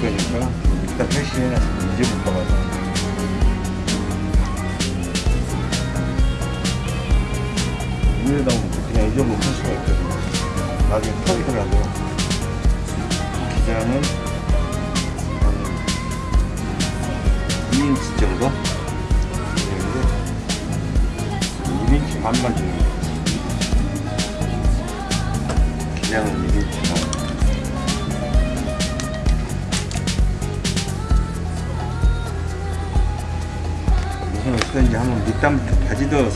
늘릴 거니까 일단 표시해놔서 잊어볼까 봐서. 위에다 그냥 이 정도 쓸 수가 있거든요. 나중에 들어가도 기장은 한 2인치 정도? 되는데 1인치 반만 정도. 기장은 1인치 반. 무슨 어떻게든지 한번 밑단부터 바지도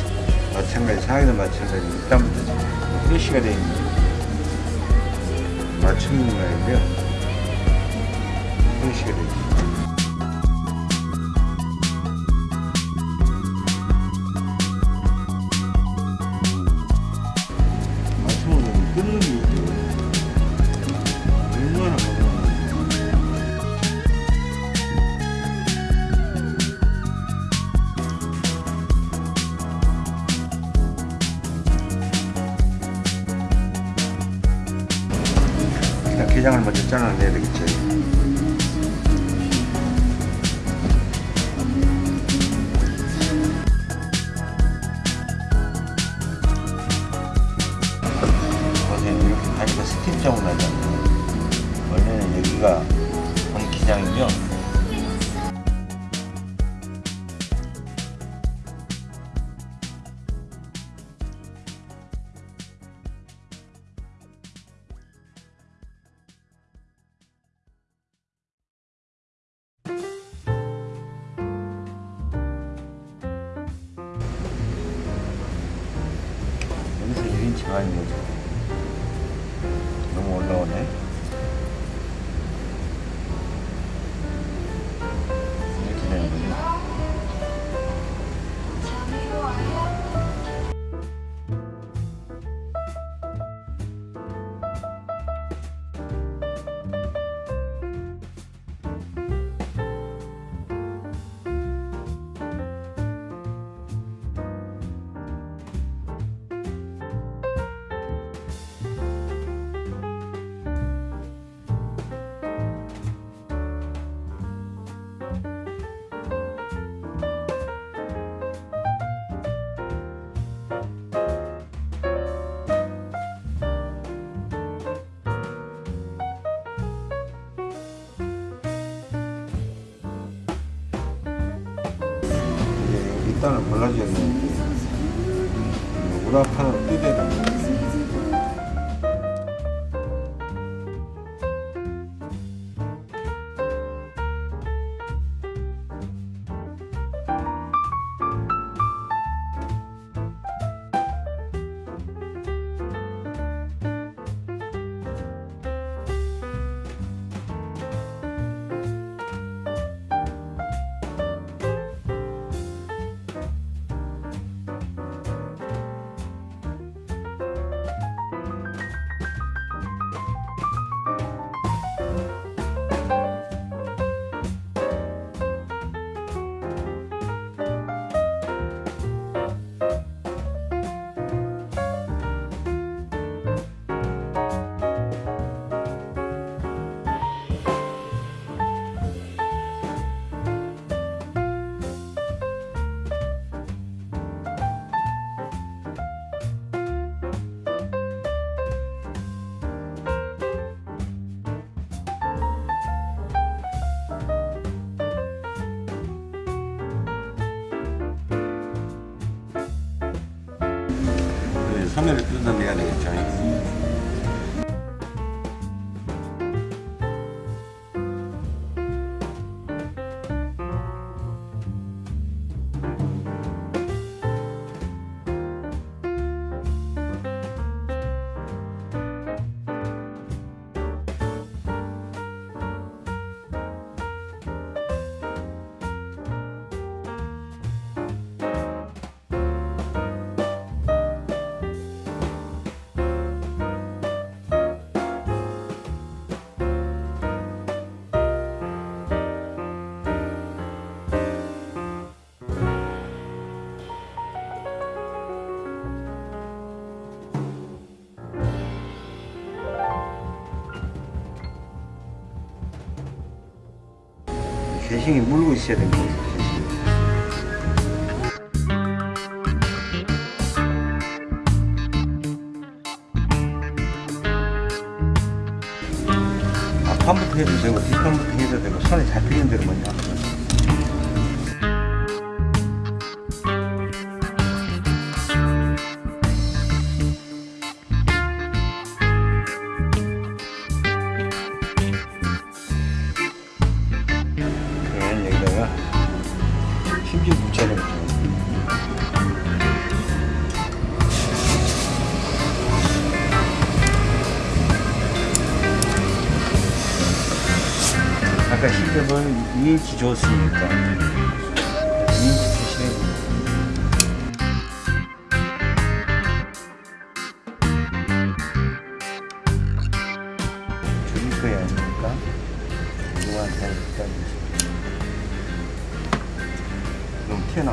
마찬가지 상의도 마찬가지 밑단부터 프레쉬가 되어 있는 맞춤인 거예요. 프레쉬가 되어 맞춤 일단 게장을 먼저 잘라내야 되겠죠. 보세요. 이렇게 다니까 스팀장으로 나잖아요. 원래는 여기가 본 기장이죠. 우라판으로 뜯어야 됩니다. 개싱이 물고 있어야 됩니다. 개싱이. 앞판부터 해도 되고 뒷판부터 해도 되고 손에 잡히는 대로 먼저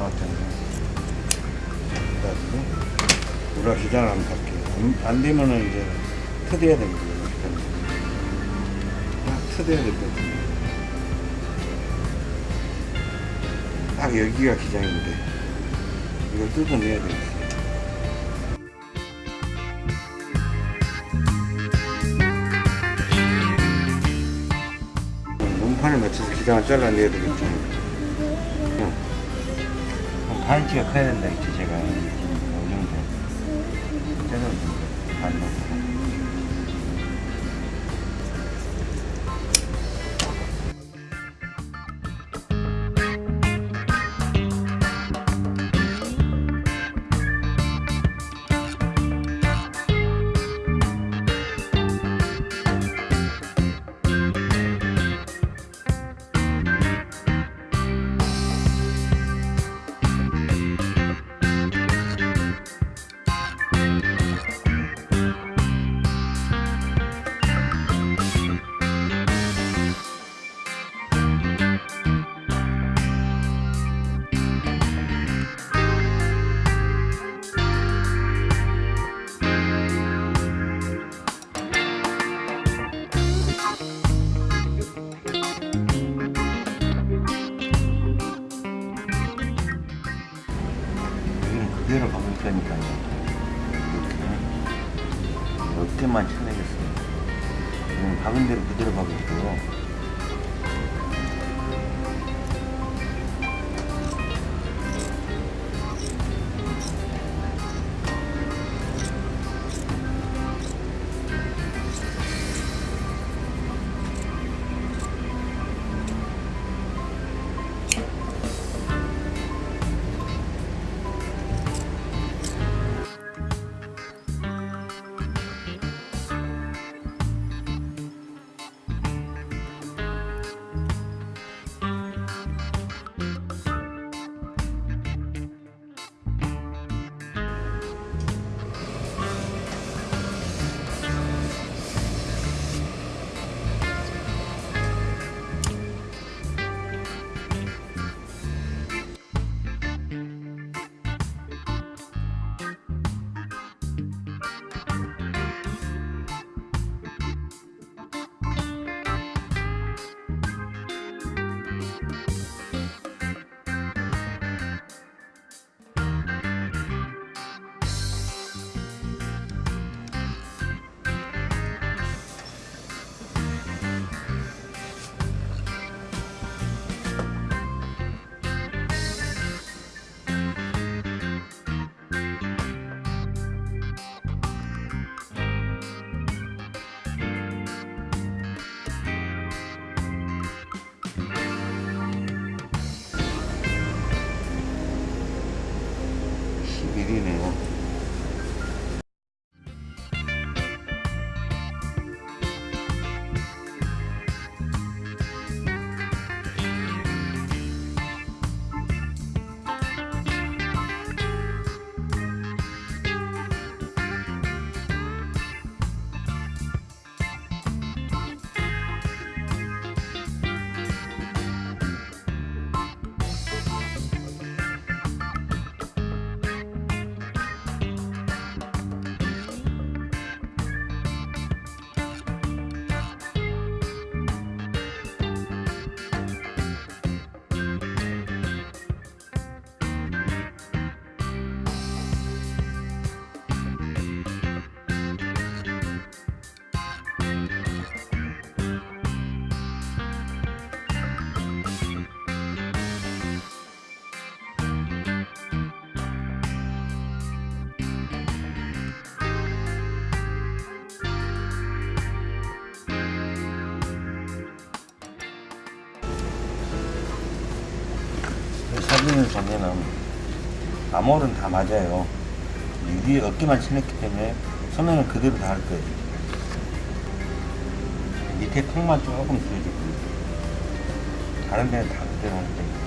튀어나갔잖아요. 그래가지고 우리가 기장을 한번 갈게요. 안, 안 되면은 이제 터대야 됩니다. 딱 터대야 될 것 같은데. 딱 여기가 기장인데 이걸 뜯어내야 되겠어요. 몸판에 맞춰서 기장을 잘라내야 되겠죠. 응. 반치가 커야 보면은 암홀은 다 맞아요. 이 위에 어깨만 칠했기 때문에 소매는 그대로 다 할 거예요. 밑에 턱만 조금 줄여줄 겁니다. 다른 데는 다 그대로 할 거예요.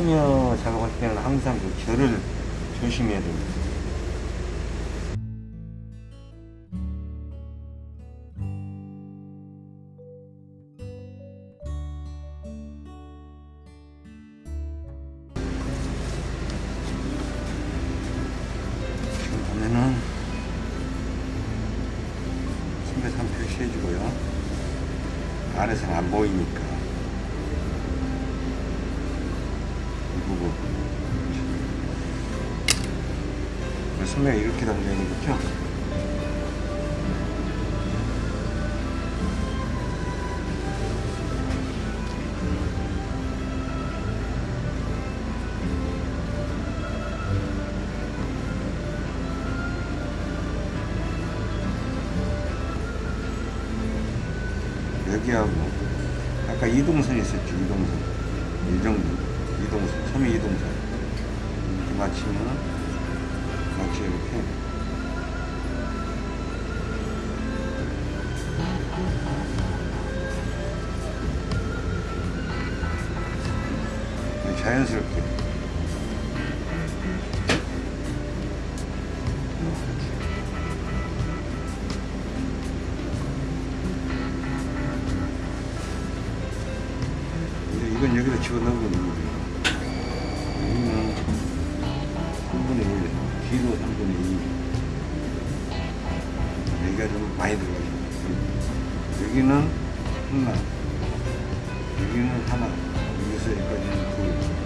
캐시미어 작업할 때는 항상 그 결을 조심해야 됩니다. 지금 보면은 선배산 표시해주고요. 아래서는 안 보이니까 이 부분 선배가 이렇게 당겨있는 거죠? 2. 여기가 좀 많이 들어가죠. 여기는 하나, 여기는 하나, 여기서 여기까지는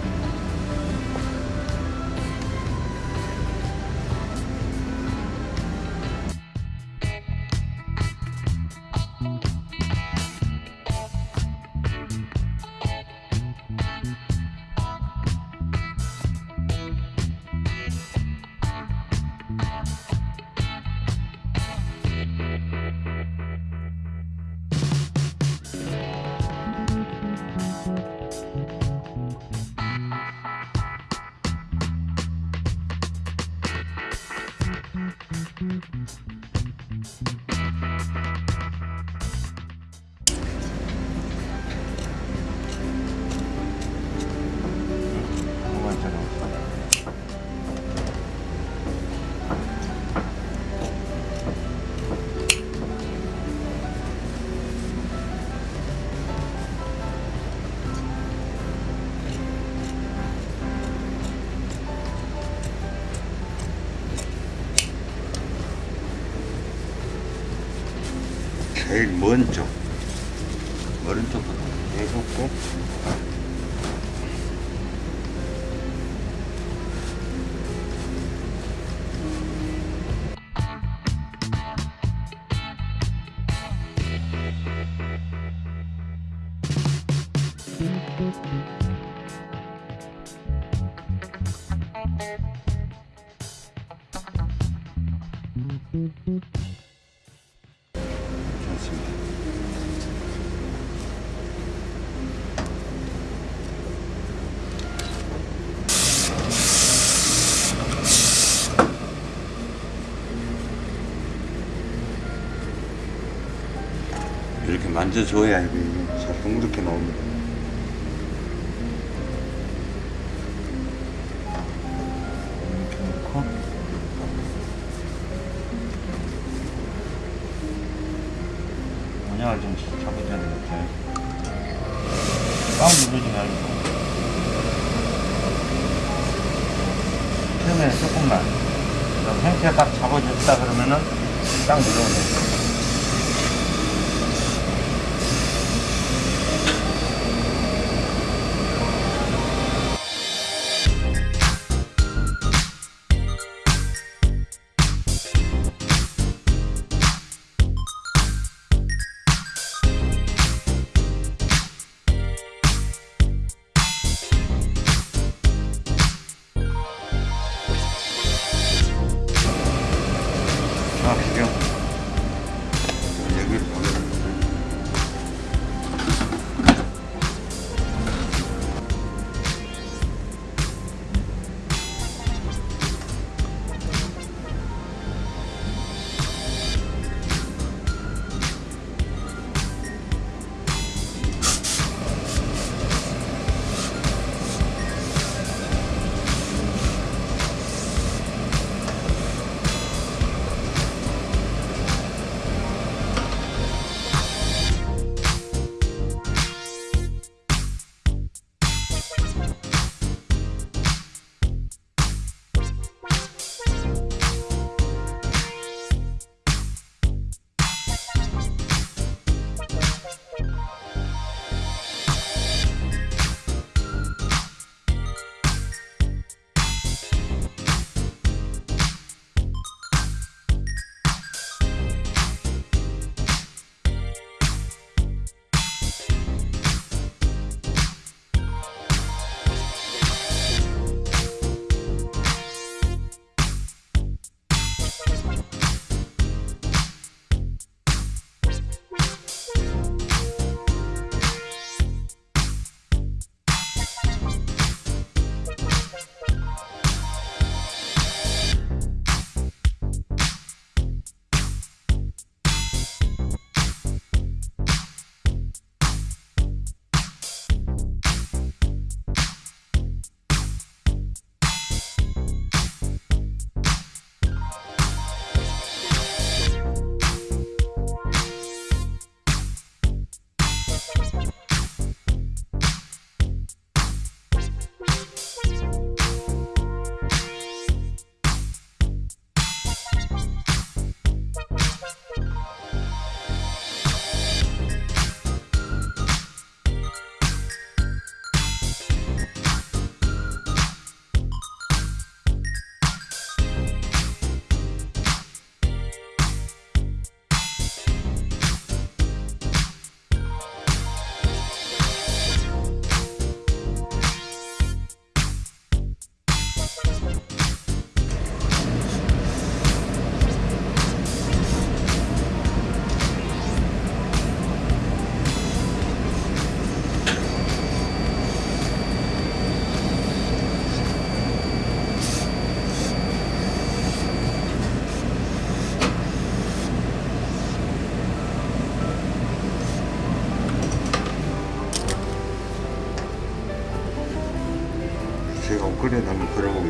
둘. 먼 쪽, 먼 쪽부터 해갖고 이렇게 만져줘야 이게 잘 동그랗게 나옵니다. 이렇게 놓고 원형을 좀 잡아줘야 되겠죠. 꽉 누르지 말고. 처음에는 조금만. 형태가 딱 잡아줬다 그러면은 딱. 정확히요.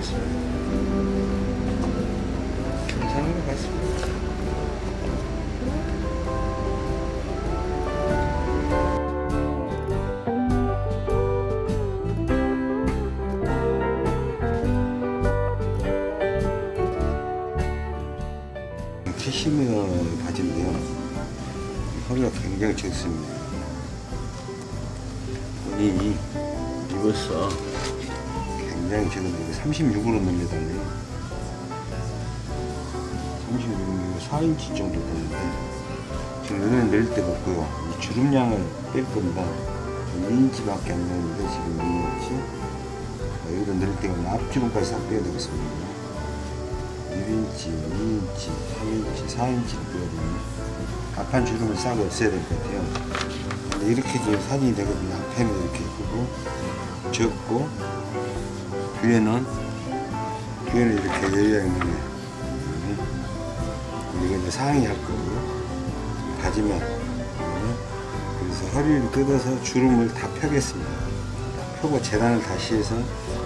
걸어보겠습니다. 괜찮은 것 같습니다. 캐시미어 바지인데요. 허리가 굉장히 적습니다. 본인이 입었어. 굉장히 적은데 36으로 넣는다네요. 36이면 4인치 정도 되는데 지금 여기는 낼 데가 없고요. 이 주름량을 뺄 겁니다. 2인치 밖에 안 되는데 지금 2인치. 여기도 낼 데가 없는 앞주름까지 싹 빼야 되겠습니다. 1인치, 2인치, 3인치, 4인치를 빼야 됩니다. 앞판 주름을 싹 없애야 될 것 같아요. 근데 이렇게 지금 사진이 되거든요. 앞에는 이렇게 크고 적고 뒤에는 뒤에는 이렇게 열려 있는 게 이거 이제 상의 할 거고. 가지면. 그래서 허리를 뜯어서 주름을 다 펴겠습니다. 펴고 재단을 다시 해서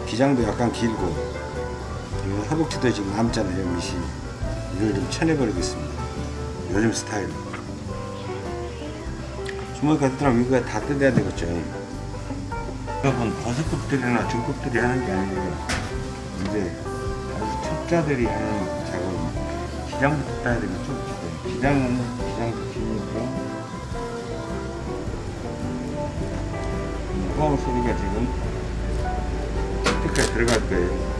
기장도 약간 길고. 그리고 허벅지도 지금 남잖아요 밑이. 이걸 좀 쳐내버리겠습니다. 요즘 스타일로 주먹 같더라면 이거 다 뜯어야 되겠죠. 여러분 버섯급들이나 중급들이 하는 게 아니고 이제 아주 첩자들이 하는 작업입니다. 기장부터 따야 되겠죠. 기장은 기장도 기니까 무거운 소리가 지금 끝까지 들어갈 거예요.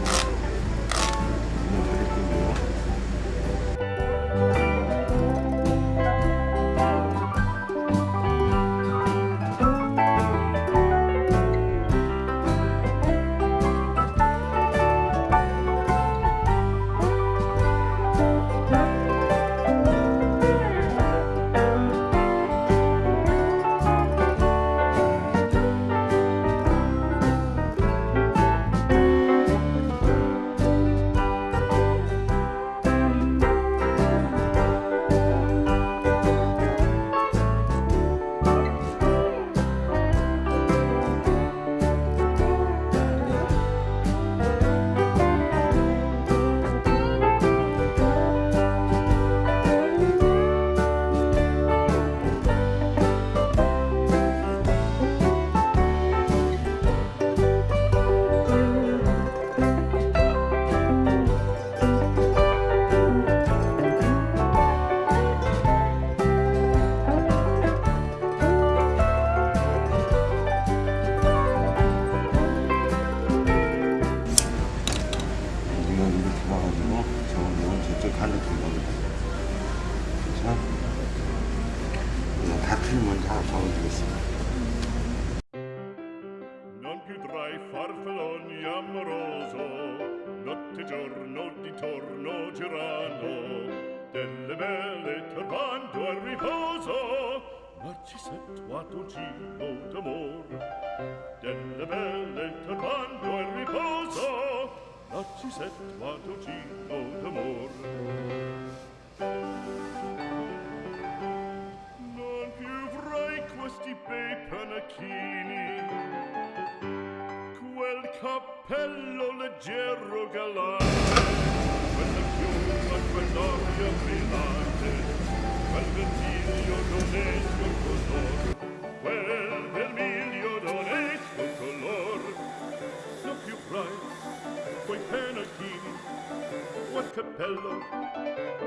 cielo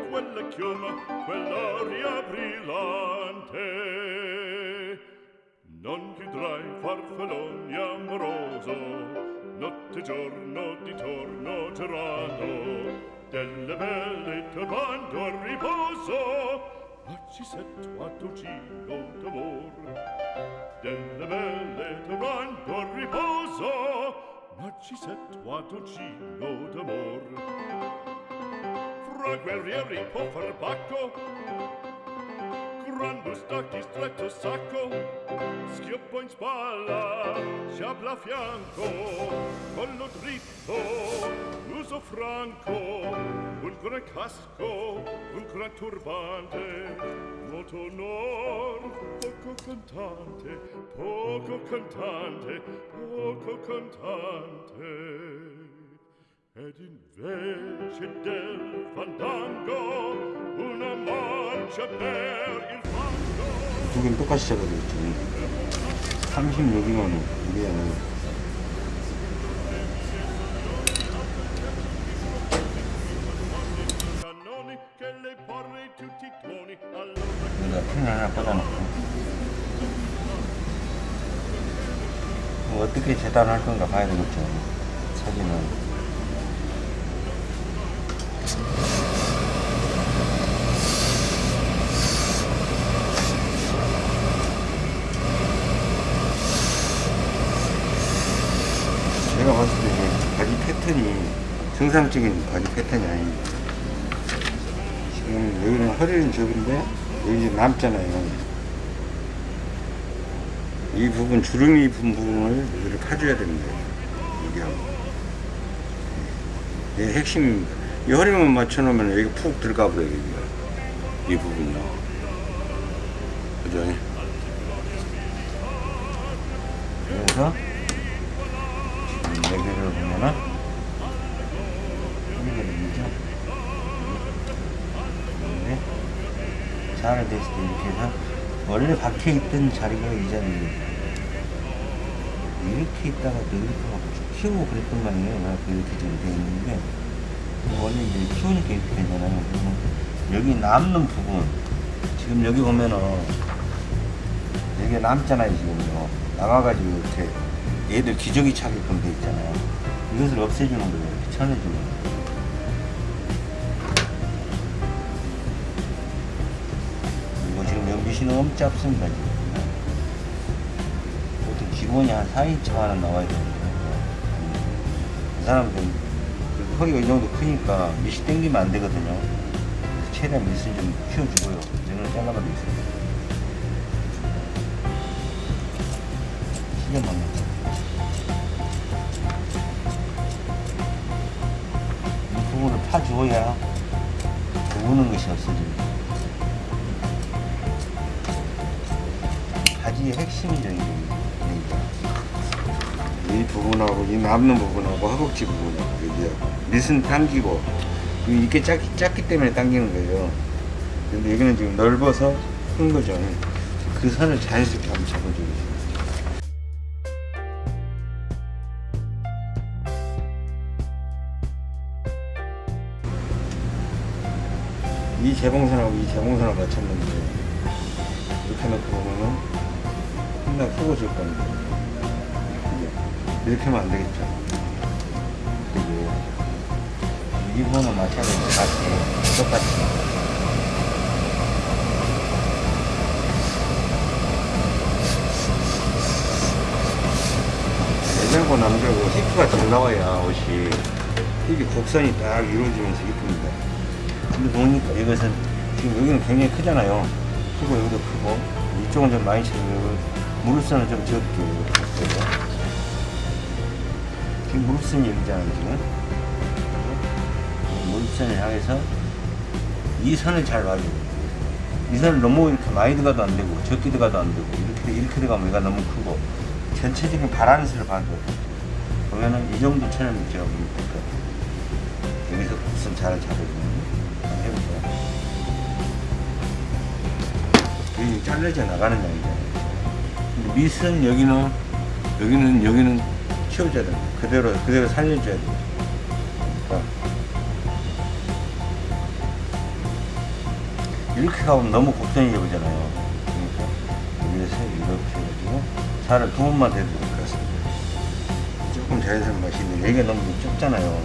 quella chioma quell'aria brillante. Non chiudrai farfalloni amoroso notte giorno di torno girando delle belle turbando al riposo ma ci setto a dolcino d'amor. Delle belle turbando al riposo ma ci setto a dolcino d'amor. Ragwelrieri Pofferbacco Grandus dacis stretto sacco Schioppo in spalla, sciabla a fianco. Collo dritto, Uso franco Un gran casco, un gran turbante. Molto onor, poco cantante Poco cantante, poco cantante. ed invece del fandango una marcia per il fango 두 개는 똑같이 잡아줬잖아요 36만원 이게 여기다 펜 하나 꽂아놓고. 뭐 어떻게 재단할 건가 봐야 되겠죠. 사진은. 정상적인 바지 패턴이 아닙니다. 지금 여기는 허리는 접인데 여기 남잖아요. 이 부분 주름이 분 부분을 여기를 파줘야 됩니다. 여기하고. 이 핵심 이 허리만 맞춰놓으면 여기 푹 들어가 버려요. 이 부분요. 잘 됐을 때 이렇게 해서 원래 박혀 있던 자리가 이 자리예요. 이렇게 있다가 또 이렇게 막 키우고 그랬던 말이에요. 그래서 이렇게 지금 돼 있는데 원래 이제 키우니까 이렇게 되잖아요. 그러면 여기 남는 부분 지금 여기 보면은 여기 남잖아요 지금요. 나가가지고 이렇게 얘들 기저귀 차게끔 돼 있잖아요. 이것을 없애주는 거예요. 이렇게 쳐내주는 거예요. 연비신은 엄청 짧습니다 지금. 보통 기본이 한 4인치만은 나와야 되는데 그 사람들은 그 허리가 이 정도 크니까 밑이 당기면 안 되거든요. 최대한 밑을 좀 키워주고요. 잘라만 돼 있습니다. 요이 부분을 파주어야 우는 것이 없어집니다. 바지의 핵심적인 게이 부분하고 이 남는 부분하고 허벅지 부분하고 여기하고 밑은 당기고 이게 작기, 작기 때문에 당기는 거예요. 근데 여기는 지금 넓어서 큰 거죠. 그 선을 자연스럽게 한번 잡아주겠습니다. 이 재봉선하고 이 재봉선을 맞췄는데 이렇게 놓고 보면 푸고질 건데 이게 이렇게 하면 안 되겠죠. 이게 이 부분은 마찬가지로 같이 똑같이. 여자고 남자고 히프가 잘 나와야 옷이. 힙이 곡선이 딱 이루어지면서 이쁩니다. 근데 보니까 이것은 지금 여기는 굉장히 크잖아요. 크고 여기도 크고 이쪽은 좀 많이 치고 무릎선은 좀 적게. 지금 무릎선이 여기잖아요 지금. 무릎선을 향해서 이 선을 잘 봐줘요. 이 선을 너무 이렇게 많이 들어가도 안 되고 적게 들어가도 안 되고 이렇게 이렇게 들어가면 얘가 너무 크고 전체적인 바란스를 봐줘요. 보면은 이 정도 처럼 제가 보면 될것 같아요. 여기서 곡선 잘 잡아주면 해보세요. 여기 잘려져 나가는 양이잖아요. 밑은 여기는, 여기는, 여기는 키워줘야 됩니다. 그대로, 그대로 살려줘야 돼요. 그러니까 이렇게 가면 너무 곡선이 되잖아요. 그러니까 여기서 이렇게 해가지고 살을 두 번만 대도 될것 같습니다. 조금 자연스러운 맛이 있는데 여기가 너무 좁잖아요.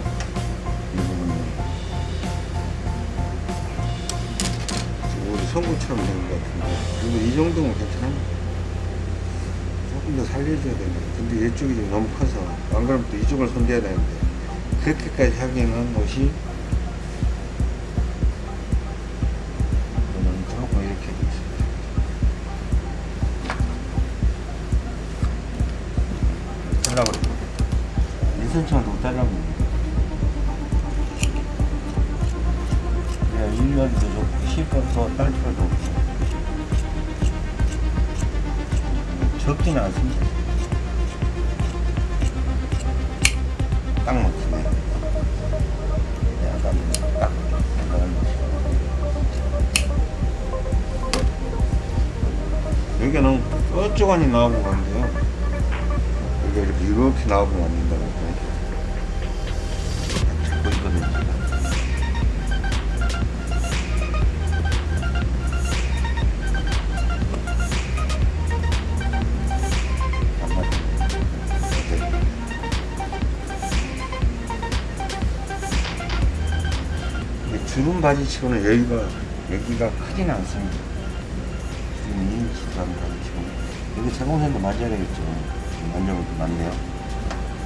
이 부분이. 우리 송구처럼 된 것 같은데. 그리고 이 정도면 괜찮아. 조금 더 살려줘야 됩니다. 근데 이쪽이 너무 커서, 안 그러면 또 이쪽을 손대야 되는데, 그렇게까지 하기에는 옷이, 딱 맞추네. 약간 딱 생각을 여기는 뾰족하니 나오고 가는데요. 여기가 이렇게 이렇게 나오고. 잡고 주름 바지치고는 여기가 여기가 크진 않습니다. 지금 2인치 반 바지치고 여기 제공선도 맞아야 되겠죠. 만져볼 게 많네요.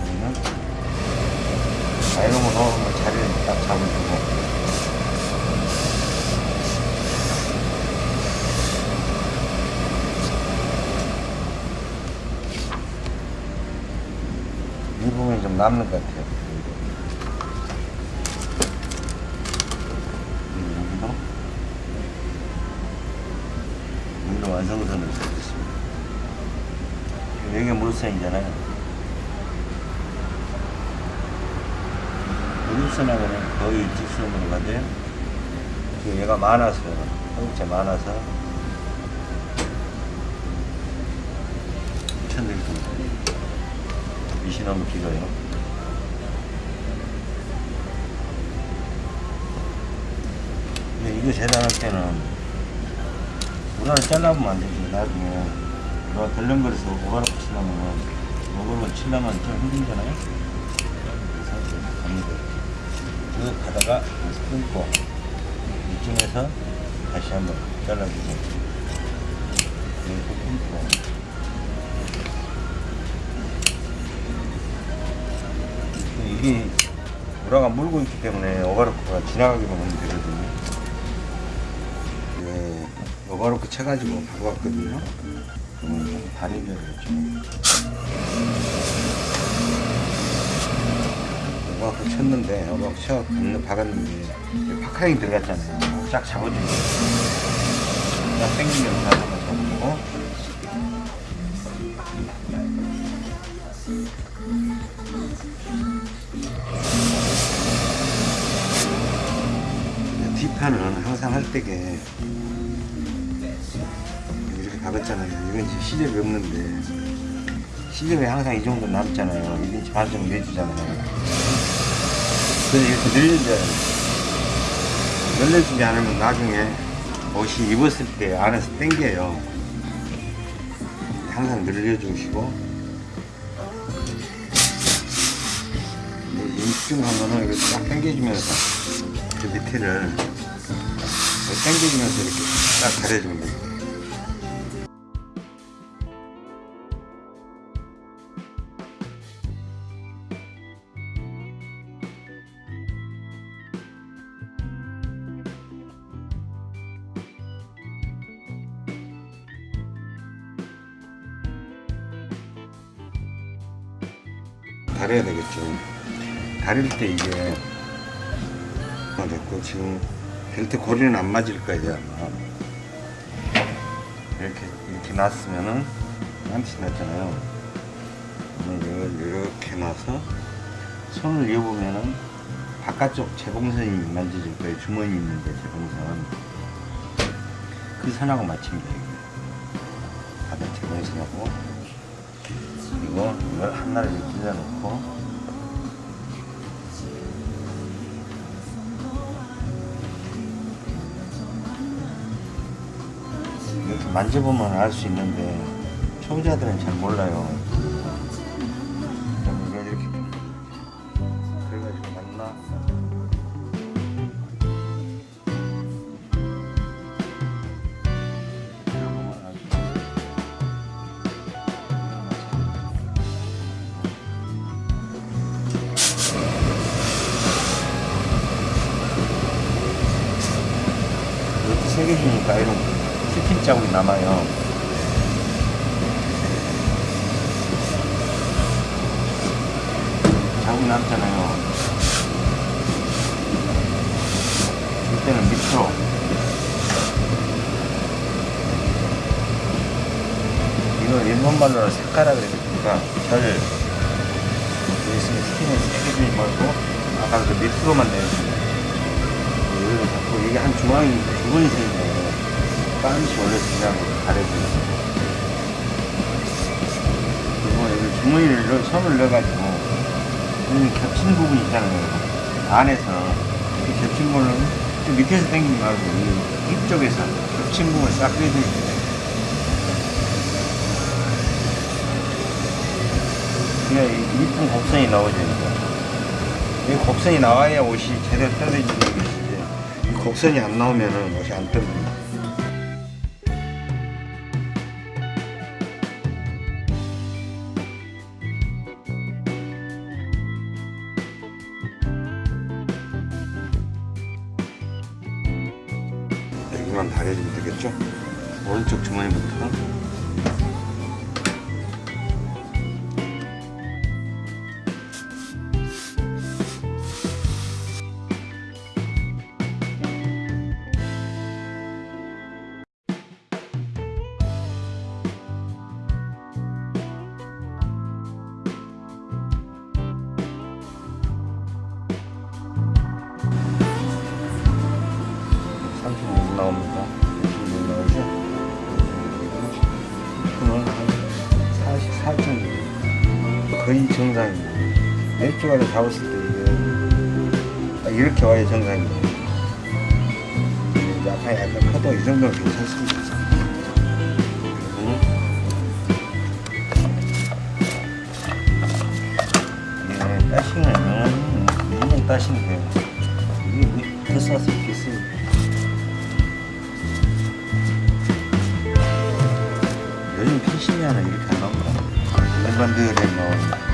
그러면 아이롱으로 자리를 딱 잡아주고 이 부분이 좀 남는 것 같아요. 그리고 여기도 여기도 완성선을 써줬습니다. 여기가 물선이잖아요. 물선하고는 거의 직선으로 가죠. 지금 얘가 많아서, 허벅지 많아서 천들기 밑이 너무 길어요. 근데 이거 재단할 때는 우라를 잘라보면 안 되지. 나중에 우라 덜렁거려서 오가락 치려면 오가락 치려면 좀 힘들잖아요. 쭉 가다가 여기서 끊고 이쯤에서 다시 한번 잘라주고 여기서 끊고 이게 우라가 물고 있기 때문에 오가르크가 지나가기만 하면 되거든요. 네, 오가르크 쳐가지고 바로 왔거든요. 그러면 좀 다리줘야겠 죠. 오가르크 쳤는데, 오가르크 쳐 박았는데, 파카링 들어갔잖아요. 쫙 잡아주고. 쫙 당기면서 한번 잡아주고. 뒷판은 항상 할 때게 이렇게 박았잖아요. 이건 지금 시접이 없는데 시접이 항상 이 정도 남잖아요. 1인치 반 정도 내주잖아요. 그래서 이렇게 돼요. 늘려주지 않으면 나중에 옷이 입었을 때 안에서 당겨요. 항상 늘려주시고 입중하면은 이렇게 딱 당겨주면서 그 밑에를 당겨주면서 이렇게 딱 가려주면 돼요. 다 다릴 때 이게 아, 됐고 지금 벨트 고리는 안 맞을 거예요 아마. 이렇게 이렇게 놨으면은 한치 났잖아요. 이렇게 놔서 손을 이어보면은 바깥쪽 재봉선이 만져질 거예요. 주머니 있는데 재봉선. 그 선하고 맞춥니다 바깥 재봉선하고. 그리고 이걸 하나를 이렇게 찔러놓고 만져보면 알 수 있는데 초보자들은 잘 몰라요. 이걸 일본 말로 색깔라 그랬으니까 절 여기 있으면 스킨을 세게 말고 아까 그 밑으로만 내주세요. 여기를 자꾸 이게 한 중앙이 주머니 생기네. 빤시 원래 그냥 가려주고 그리고 여기 주머니를 넣- 손을 넣어가지고 여기 겹친 부분 있잖아요. 안에서 이 겹친 좀 밑에서 당기지 말고 이 입 쪽에서 겹친 부분을 싹 빼주면 돼요. 이 이쁜 곡선이 나오죠. 이거. 이 곡선이 나와야 옷이 제대로 떨어지는 것이지. 곡선이 안 나오면 은 옷이 안 뜹니다. 정상입니다. 몇 주간을 잡았을 때 이게 딱 이렇게 와야. 이제 약간 약간 커도 이 정도는 괜찮습니다. 예, 이렇게 쓰고. 요즘 펜싱이 하나 이렇게 안 나온다. 일반 드레인.